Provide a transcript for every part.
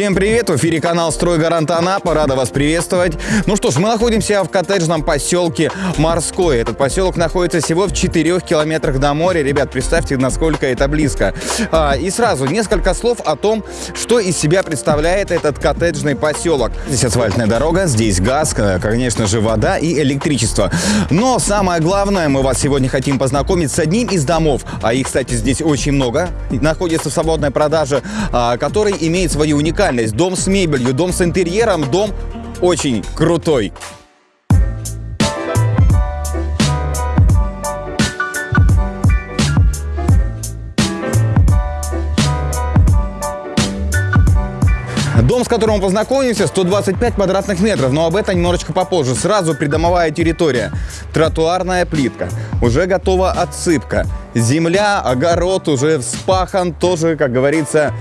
Всем привет! В эфире канал «Стройгарант Анапа». Рада вас приветствовать. Ну что ж, мы находимся в коттеджном поселке Морской. Этот поселок находится всего в 4 километрах до моря. Ребят, представьте, насколько это близко. А, и сразу несколько слов о том, что из себя представляет этот коттеджный поселок. Здесь асфальтная дорога, здесь газ, конечно же, вода и электричество. Но самое главное, мы вас сегодня хотим познакомить с одним из домов, а их, кстати, здесь очень много, находится в свободной продаже, а, который имеет свою уникальность. Дом с мебелью, дом с интерьером, дом очень крутой. Дом, с которым мы познакомимся, 125 квадратных метров, но об этом немножечко попозже. Сразу придомовая территория. Тротуарная плитка. Уже готова отсыпка. Земля, огород уже вспахан, тоже, как говорится,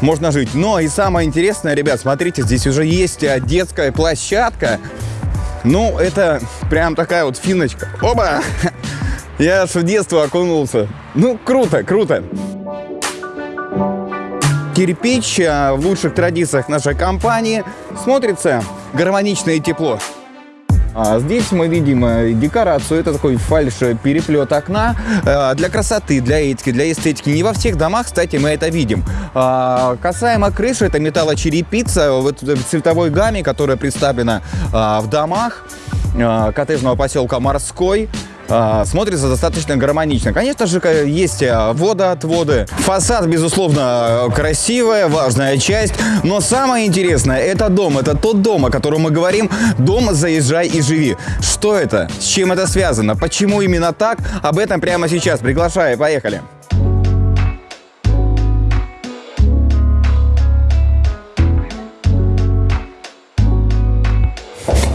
можно жить. Но и самое интересное, ребят, смотрите, здесь уже есть э, детская площадка. Ну, это прям такая вот финочка. Оба! Я аж в детство окунулся. Ну, круто, круто. Кирпич э, в лучших традициях нашей компании смотрится гармонично и тепло. А здесь мы видим э, декорацию, это такой фальш-переплет окна э, для красоты, для этики, для эстетики. Не во всех домах, кстати, мы это видим. А, касаемо крыши, это металлочерепица в цветовой гамме, которая представлена а, в домах коттеджного поселка Морской. А, смотрится достаточно гармонично. Конечно же, есть а, водоотводы. Фасад, безусловно, красивая, важная часть. Но самое интересное, это дом. Это тот дом, о котором мы говорим. Дом «Заезжай и живи». Что это? С чем это связано? Почему именно так? Об этом прямо сейчас. Приглашаю. Поехали.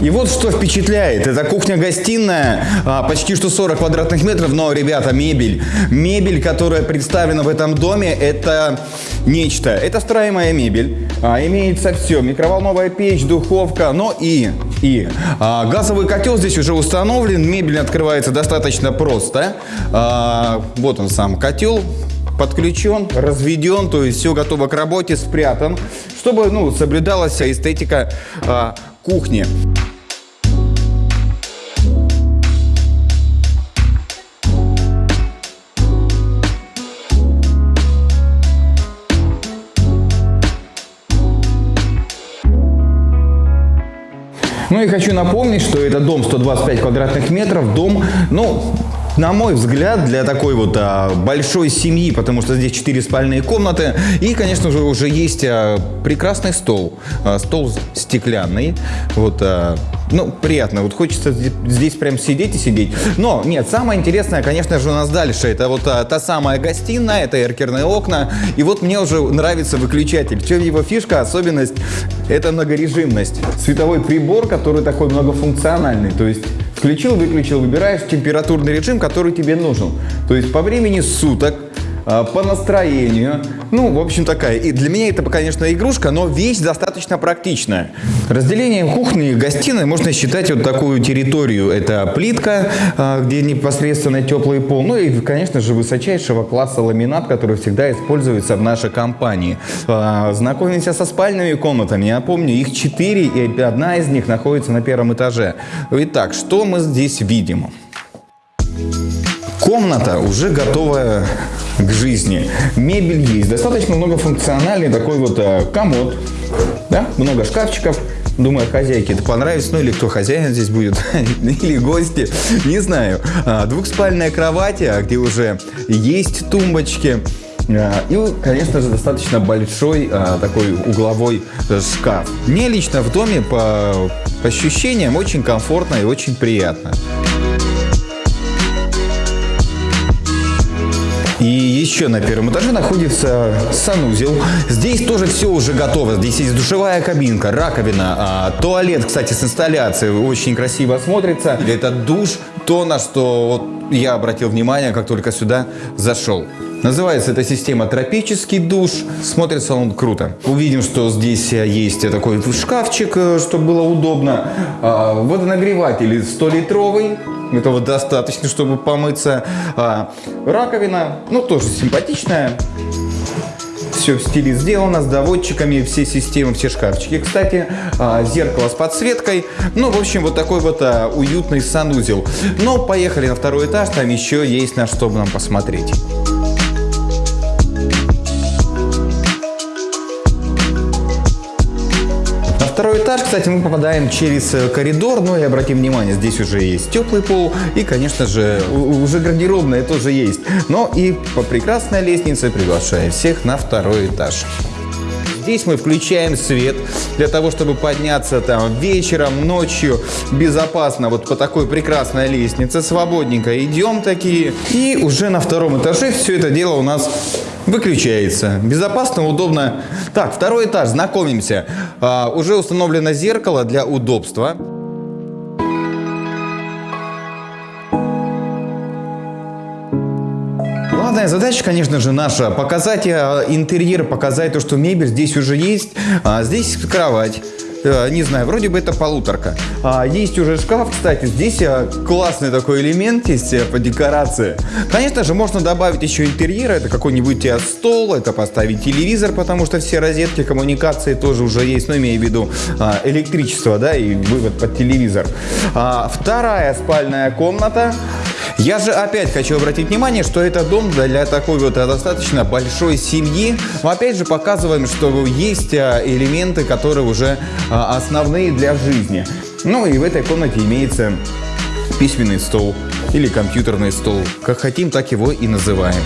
И вот что впечатляет. Это кухня-гостиная, а, почти что 40 квадратных метров, но, ребята, мебель. Мебель, которая представлена в этом доме, это нечто. Это встраиваемая мебель. А, имеется все. Микроволновая печь, духовка, но и, и а, газовый котел здесь уже установлен. Мебель открывается достаточно просто. А, вот он сам котел подключен, разведен, то есть все готово к работе, спрятан, чтобы ну, соблюдалась эстетика а, кухни. Ну и хочу напомнить, что это дом 125 квадратных метров, дом, ну, на мой взгляд, для такой вот а, большой семьи, потому что здесь 4 спальные комнаты, и, конечно же, уже есть а, прекрасный стол, а, стол стеклянный, вот, а, ну, приятно, вот хочется здесь, прям сидеть и сидеть. Но, нет, самое интересное, конечно же, у нас дальше, это вот а, та самая гостиная, это эркерные окна, и вот мне уже нравится выключатель. В чем его фишка, особенность, это многорежимность. Световой прибор, который такой многофункциональный, то есть Включил, выключил, выбираешь температурный режим, который тебе нужен. То есть по времени суток, по настроению. Ну, в общем, такая. И для меня это, конечно, игрушка, но вещь достаточно практичная. Разделением кухни и гостиной можно считать вот такую территорию. Это плитка, а, где непосредственно теплый пол. Ну и, конечно же, высочайшего класса ламинат, который всегда используется в нашей компании. А, знакомимся со спальными комнатами. Я помню, их четыре, и одна из них находится на первом этаже. Итак, что мы здесь видим? Комната уже готовая к жизни. Мебель есть, достаточно многофункциональный такой вот э, комод, да, много шкафчиков. Думаю, хозяйке это понравится, ну или кто хозяин здесь будет, или гости, не знаю. А, двухспальная кровать, а, где уже есть тумбочки. А, и, конечно же, достаточно большой такой угловой шкаф. Мне лично в доме по ощущениям очень комфортно и очень приятно. И еще на первом этаже находится санузел. Здесь тоже все уже готово. Здесь есть душевая кабинка, раковина, а, туалет, кстати, с инсталляцией. Очень красиво смотрится. Это душ, то, на что вот я обратил внимание, как только сюда зашел. Называется эта система тропический душ. Смотрится он круто. Увидим, что здесь есть такой шкафчик, э, чтобы было удобно. А, водонагреватель 100-литровый. Этого достаточно, чтобы помыться. А, раковина, ну, тоже симпатичная. Все в стиле сделано, с доводчиками, все системы, все шкафчики. Кстати, а, зеркало с подсветкой. Ну, в общем, вот такой вот а, уютный санузел. Но поехали на второй этаж, там еще есть на что нам посмотреть. Второй этаж, кстати, мы попадаем через э, коридор, но и обратим внимание, здесь уже есть теплый пол и, конечно же, уже гардеробная тоже есть. Но и по прекрасной лестнице приглашаю всех на второй этаж. Здесь мы включаем свет для того, чтобы подняться там вечером, ночью безопасно вот по такой прекрасной лестнице, свободненько идем такие. И уже на втором этаже все это дело у нас выключается. Безопасно, удобно. Так, второй этаж, знакомимся. А, уже установлено зеркало для удобства. Главная задача, конечно же, наша показать э, интерьер, показать то, что мебель здесь уже есть. А здесь кровать. Э, не знаю, вроде бы это полуторка. А, есть уже шкаф, кстати, здесь э, классный такой элемент есть по декорации. Конечно же, можно добавить еще интерьера, это какой-нибудь стол, это поставить телевизор, потому что все розетки, коммуникации тоже уже есть, но имею в виду а, электричество, да, и вывод под телевизор. А, вторая спальная комната. Я же опять хочу обратить внимание, что это дом для такой вот достаточно большой семьи. Мы опять же показываем, что есть элементы, которые уже а, основные для жизни. Ну и в этой комнате имеется письменный стол или компьютерный стол. Как хотим, так его и называем.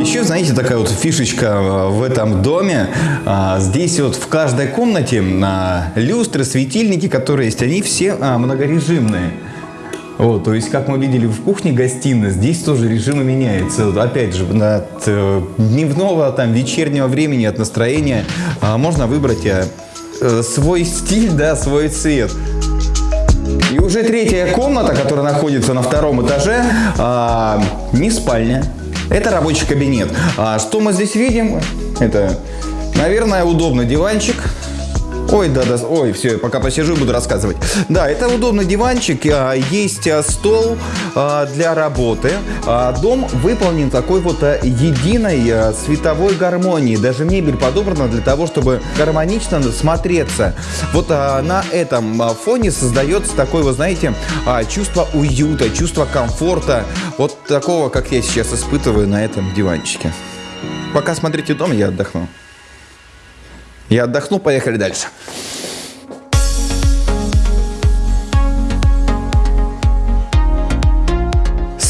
Еще, знаете, такая вот фишечка а, в этом доме. А, здесь вот в каждой комнате люстры, светильники, которые есть, они все многорежимные. Вот, то есть, как мы видели в кухне-гостиной, здесь тоже режимы меняются. Опять же, от э, дневного, там, вечернего времени, от настроения а, можно выбрать а, э, свой стиль, да, свой цвет. И уже третья комната, которая находится на втором этаже, а, не спальня, это рабочий кабинет. А что мы здесь видим? Это, наверное, удобный диванчик, Ой, да, да, ой, все, пока посижу, буду рассказывать. Да, это удобный диванчик, а, есть а, стол для работы. Дом выполнен такой вот единой световой гармонии. Даже мебель подобрана для того, чтобы гармонично смотреться. Вот на этом фоне создается такое, вы знаете, чувство уюта, чувство комфорта. Вот такого, как я сейчас испытываю на этом диванчике. Пока смотрите дом, я отдохну. Я отдохну, поехали дальше.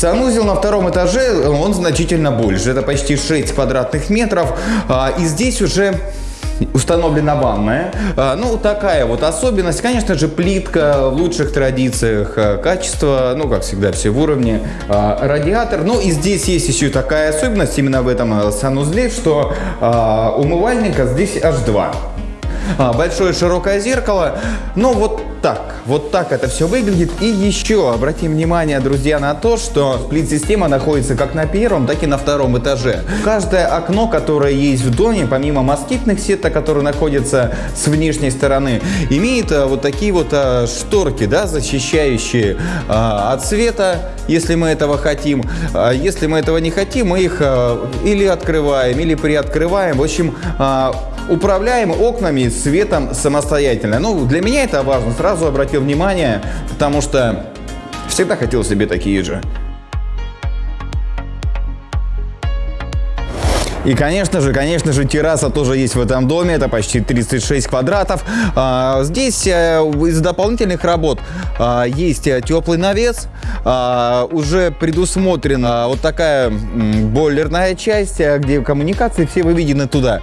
Санузел на втором этаже, он значительно больше. Это почти 6 квадратных метров. А, и здесь уже установлена ванная. А, ну, такая вот особенность. Конечно же, плитка в лучших традициях. А, качество, ну, как всегда, все в уровне. Радиатор. Ну, и здесь есть еще такая особенность именно в этом санузле, что умывальника здесь аж два. Большое широкое зеркало. Но вот так. Вот так это все выглядит. И еще обратим внимание, друзья, на то, что сплит-система находится как на первом, так и на втором этаже. Каждое окно, которое есть в доме, помимо москитных сеток, которые находятся с внешней стороны, имеет а, вот такие вот а, шторки, да, защищающие а, от света, если мы этого хотим. Если мы этого не хотим, мы их или открываем, или приоткрываем. В общем, управляем окнами светом самостоятельно. Ну, для меня это важно. Сразу обратил внимание, потому что всегда хотел себе такие же. И, конечно же, конечно же, терраса тоже есть в этом доме. Это почти 36 квадратов. А, здесь а, из дополнительных работ а, есть теплый навес. А, уже предусмотрена вот такая бойлерная часть, где коммуникации все выведены туда.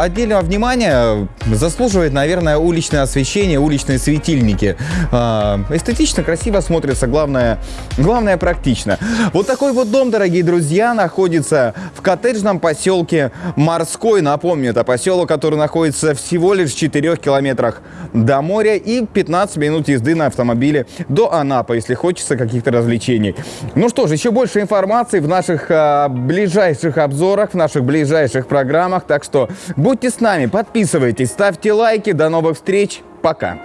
Отдельного внимания заслуживает, наверное, уличное освещение, уличные светильники. Эстетично, красиво смотрится, главное, главное практично. Вот такой вот дом, дорогие друзья, находится в коттеджном поселке Морской. Напомню, это поселок, который находится всего лишь в 4 километрах до моря и 15 минут езды на автомобиле до Анапы, если хочется каких-то развлечений. Ну что ж, еще больше информации в наших а, ближайших обзорах, в наших ближайших программах. Так что будьте с нами, подписывайтесь, ставьте лайки. До новых встреч. Пока.